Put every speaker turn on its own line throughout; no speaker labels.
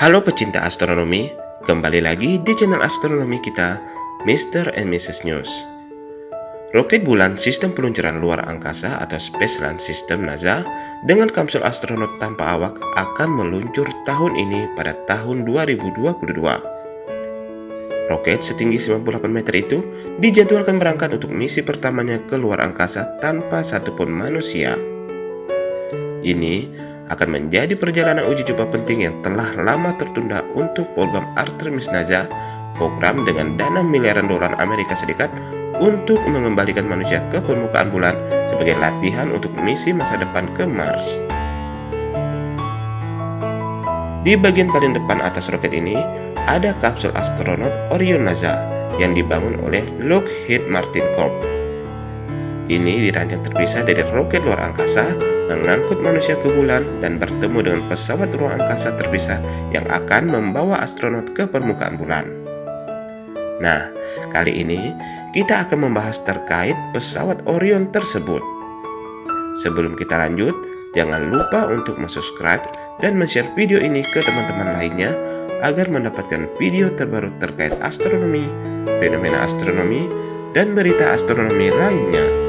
Halo pecinta astronomi, kembali lagi di channel astronomi kita, Mr. and Mrs. News. Roket bulan sistem peluncuran luar angkasa atau Space Launch System NASA dengan kapsul astronot tanpa awak akan meluncur tahun ini pada tahun 2022. Roket setinggi 98 meter itu dijadwalkan berangkat untuk misi pertamanya ke luar angkasa tanpa satupun manusia. Ini akan menjadi perjalanan uji coba penting yang telah lama tertunda untuk program Artemis NASA, program dengan dana miliaran dolar Amerika Serikat untuk mengembalikan manusia ke permukaan bulan sebagai latihan untuk misi masa depan ke Mars. Di bagian paling depan atas roket ini, ada kapsul astronot Orion NASA yang dibangun oleh Lockheed Martin Corp. Ini dirancang terpisah dari roket luar angkasa mengangkut manusia ke bulan dan bertemu dengan pesawat ruang angkasa terpisah yang akan membawa astronot ke permukaan bulan. Nah, kali ini kita akan membahas terkait pesawat Orion tersebut. Sebelum kita lanjut, jangan lupa untuk subscribe dan share video ini ke teman-teman lainnya agar mendapatkan video terbaru terkait astronomi, fenomena astronomi, dan berita astronomi lainnya.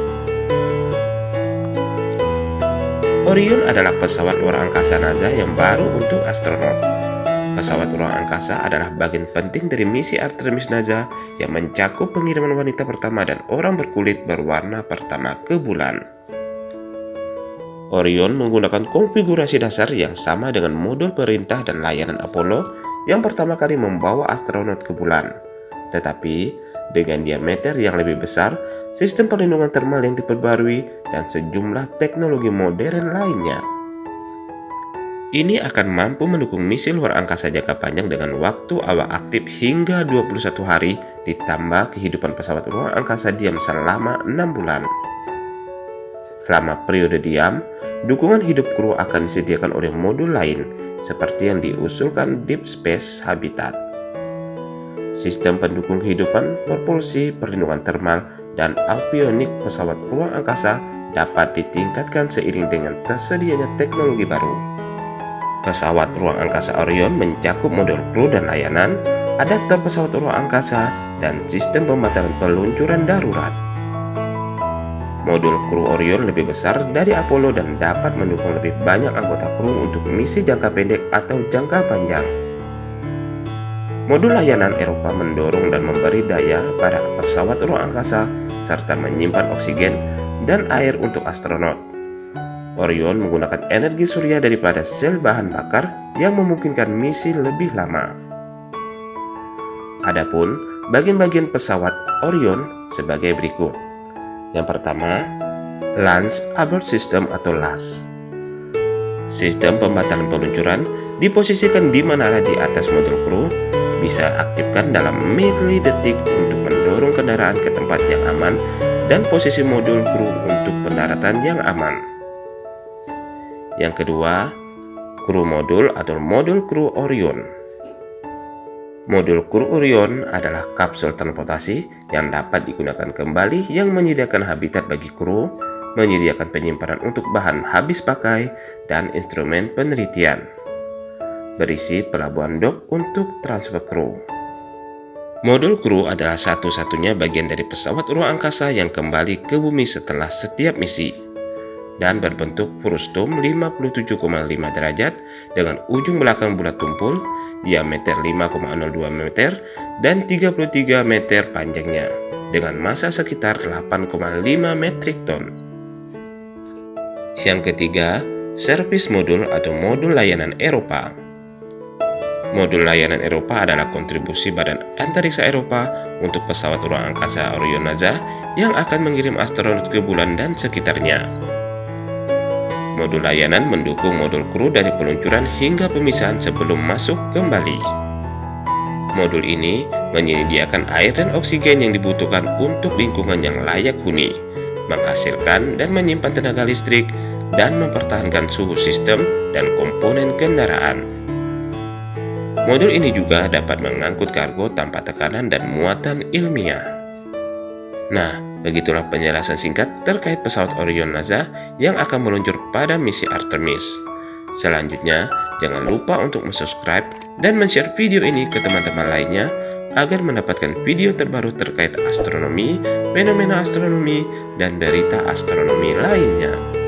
Orion adalah pesawat luar angkasa NASA yang baru untuk astronot. Pesawat luar angkasa adalah bagian penting dari misi Artemis NASA yang mencakup pengiriman wanita pertama dan orang berkulit berwarna pertama ke bulan. Orion menggunakan konfigurasi dasar yang sama dengan modul perintah dan layanan Apollo yang pertama kali membawa astronot ke bulan. Tetapi, dengan diameter yang lebih besar, sistem perlindungan termal yang diperbarui, dan sejumlah teknologi modern lainnya. Ini akan mampu mendukung misi luar angkasa jangka panjang dengan waktu awak aktif hingga 21 hari ditambah kehidupan pesawat luar angkasa diam selama 6 bulan. Selama periode diam, dukungan hidup kru akan disediakan oleh modul lain seperti yang diusulkan Deep Space Habitat sistem pendukung kehidupan, propulsi, perlindungan termal, dan avionik pesawat ruang angkasa dapat ditingkatkan seiring dengan tersedianya teknologi baru. Pesawat ruang angkasa Orion mencakup modul kru dan layanan, adapter pesawat ruang angkasa, dan sistem pembatalan peluncuran darurat. Modul kru Orion lebih besar dari Apollo dan dapat mendukung lebih banyak anggota kru untuk misi jangka pendek atau jangka panjang. Modul layanan Eropa mendorong dan memberi daya pada pesawat ruang angkasa serta menyimpan oksigen dan air untuk astronot. Orion menggunakan energi surya daripada sel bahan bakar yang memungkinkan misi lebih lama. Adapun bagian-bagian pesawat Orion sebagai berikut. Yang pertama, Launch Abort System atau LAS. Sistem pembatalan peluncuran diposisikan di mana di atas modul kru bisa aktifkan dalam detik untuk mendorong kendaraan ke tempat yang aman dan posisi modul kru untuk pendaratan yang aman. Yang kedua, kru modul atau modul kru Orion. Modul kru Orion adalah kapsul transportasi yang dapat digunakan kembali yang menyediakan habitat bagi kru, menyediakan penyimpanan untuk bahan habis pakai, dan instrumen penelitian berisi pelabuhan dock untuk transfer kru. Modul kru adalah satu-satunya bagian dari pesawat ruang angkasa yang kembali ke bumi setelah setiap misi dan berbentuk frustum 57,5 derajat dengan ujung belakang bulat tumpul, diameter 5,02 meter dan 33 meter panjangnya dengan massa sekitar 8,5 metrik ton. Yang ketiga, servis modul atau modul layanan Eropa. Modul layanan Eropa adalah kontribusi Badan Antariksa Eropa untuk pesawat ruang angkasa Orion NASA yang akan mengirim astronot ke bulan dan sekitarnya. Modul layanan mendukung modul kru dari peluncuran hingga pemisahan sebelum masuk kembali. Modul ini menyediakan air dan oksigen yang dibutuhkan untuk lingkungan yang layak huni, menghasilkan dan menyimpan tenaga listrik, dan mempertahankan suhu sistem dan komponen kendaraan. Modul ini juga dapat mengangkut kargo tanpa tekanan dan muatan ilmiah. Nah, begitulah penjelasan singkat terkait pesawat Orion NASA yang akan meluncur pada misi Artemis. Selanjutnya, jangan lupa untuk subscribe dan men-share video ini ke teman-teman lainnya agar mendapatkan video terbaru terkait astronomi, fenomena astronomi, dan berita astronomi lainnya.